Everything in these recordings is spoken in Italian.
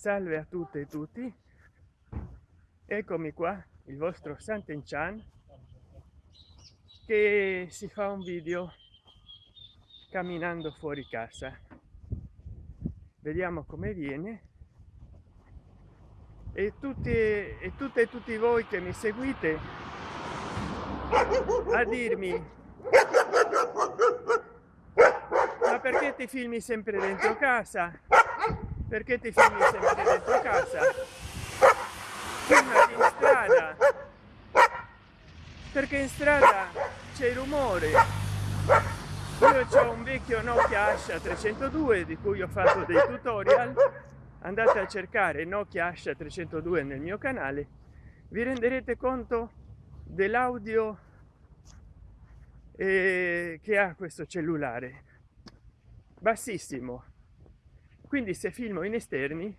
salve a tutte e tutti. Eccomi qua il vostro Sant'Enchan che si fa un video camminando fuori casa. Vediamo come viene. E tutti e tutte e tutti voi che mi seguite a dirmi ma perché ti filmi sempre dentro casa perché ti filmi sempre dentro casa? Filmati in strada. Perché in strada c'è rumore. Io ho un vecchio nokia asha 302 di cui ho fatto dei tutorial. Andate a cercare nokia asha 302 nel mio canale. Vi renderete conto dell'audio eh, che ha questo cellulare. Bassissimo quindi se filmo in esterni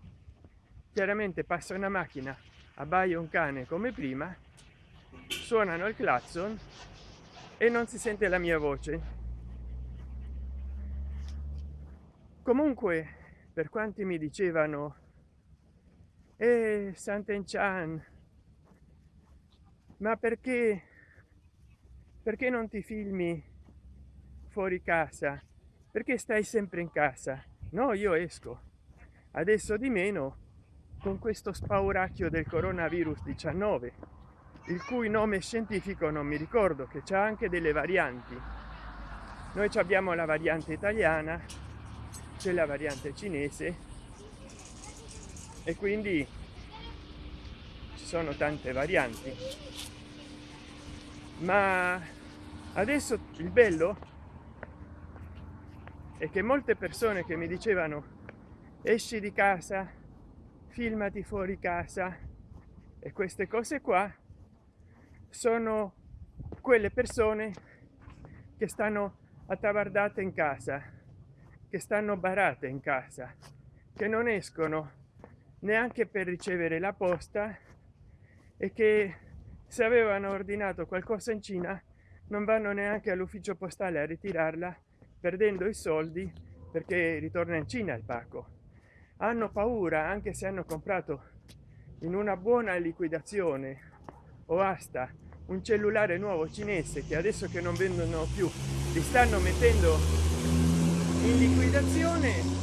chiaramente passa una macchina abbaia un cane come prima suonano il clacson e non si sente la mia voce. Comunque per quanti mi dicevano e eh, Sant'Enchan ma perché perché non ti filmi fuori casa? Perché stai sempre in casa no io esco. Adesso di meno con questo spauracchio del coronavirus 19 il cui nome scientifico non mi ricordo che c'è anche delle varianti. Noi abbiamo la variante italiana c'è la variante cinese e quindi ci sono tante varianti. Ma adesso il bello e che molte persone che mi dicevano esci di casa filmati fuori casa. E queste cose qua sono quelle persone che stanno attabardate in casa che stanno barate in casa che non escono neanche per ricevere la posta e che se avevano ordinato qualcosa in cina non vanno neanche all'ufficio postale a ritirarla perdendo i soldi perché ritorna in cina il pacco. Hanno paura anche se hanno comprato in una buona liquidazione o asta un cellulare nuovo cinese che adesso che non vendono più li stanno mettendo in liquidazione.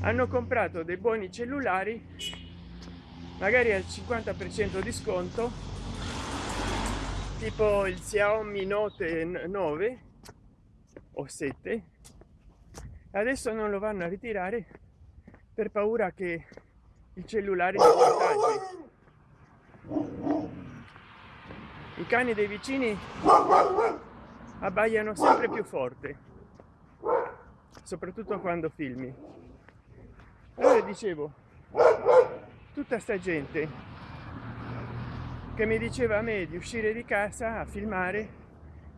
Hanno comprato dei buoni cellulari magari al 50 per cento di sconto tipo il xiaomi note 9 o 7 adesso non lo vanno a ritirare per paura che il cellulare i cani dei vicini abbaiano sempre più forte soprattutto quando filmi. Allora dicevo tutta sta gente che mi diceva a me di uscire di casa a filmare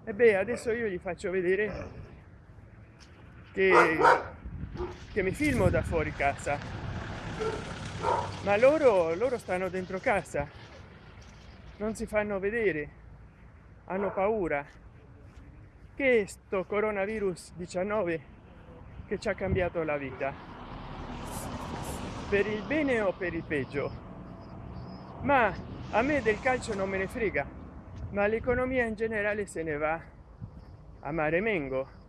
e beh adesso io gli faccio vedere che, che mi filmo da fuori casa. Ma loro loro stanno dentro casa. Non si fanno vedere. Hanno paura. Che sto coronavirus 19 che ci ha cambiato la vita? Per il bene o per il peggio? Ma a me del calcio non me ne frega ma l'economia in generale se ne va. A mare mengo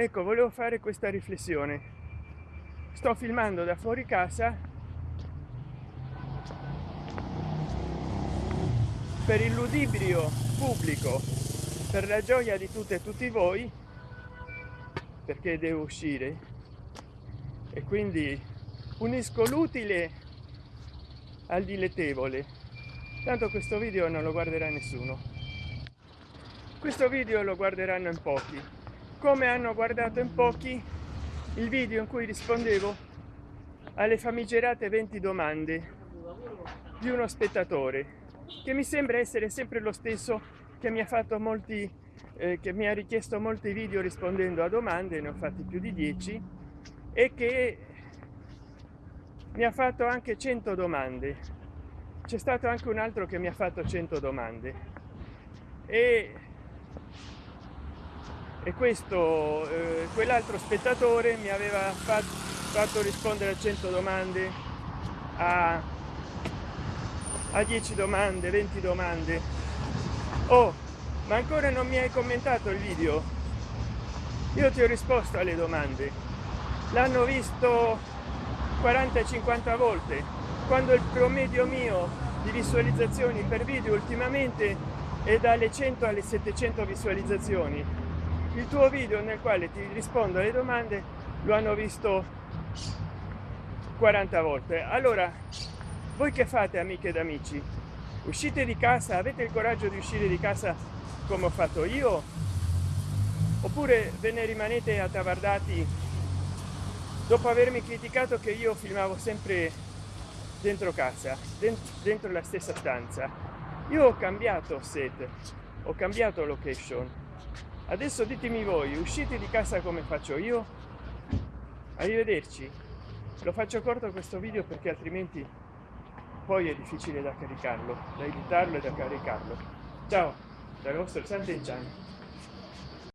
ecco volevo fare questa riflessione. Sto filmando da fuori casa per il ludibrio pubblico per la gioia di tutte e tutti voi perché devo uscire. E quindi unisco l'utile al dilettevole tanto questo video non lo guarderà nessuno. Questo video lo guarderanno in pochi come hanno guardato in pochi il video in cui rispondevo alle famigerate 20 domande di uno spettatore che mi sembra essere sempre lo stesso che mi ha fatto molti eh, che mi ha richiesto molti video rispondendo a domande ne ho fatti più di 10 e che mi ha fatto anche 100 domande. C'è stato anche un altro che mi ha fatto 100 domande. E e questo eh, quell'altro spettatore mi aveva fatto fatto rispondere a 100 domande a, a 10 domande 20 domande. Oh ma ancora non mi hai commentato il video? Io ti ho risposto alle domande. L'hanno visto 40 50 volte. Quando il promedio mio di visualizzazioni per video ultimamente è dalle 100 alle 700 visualizzazioni il tuo video nel quale ti rispondo alle domande lo hanno visto 40 volte. Allora voi che fate amiche ed amici? Uscite di casa? Avete il coraggio di uscire di casa come ho fatto io? Oppure ve ne rimanete attavardati dopo avermi criticato che io filmavo sempre dentro casa dentro la stessa stanza? Io ho cambiato set ho cambiato location adesso ditemi voi uscite di casa come faccio io? Arrivederci. Lo faccio corto questo video perché altrimenti poi è difficile da caricarlo da editarlo e da caricarlo. Ciao dal vostro Sant'Enchan